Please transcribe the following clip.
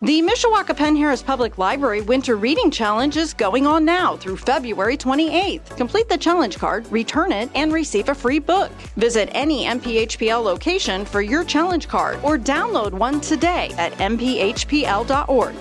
The Mishawaka Penn Harris Public Library Winter Reading Challenge is going on now through February 28th. Complete the challenge card, return it, and receive a free book. Visit any MPHPL location for your challenge card or download one today at mphpl.org.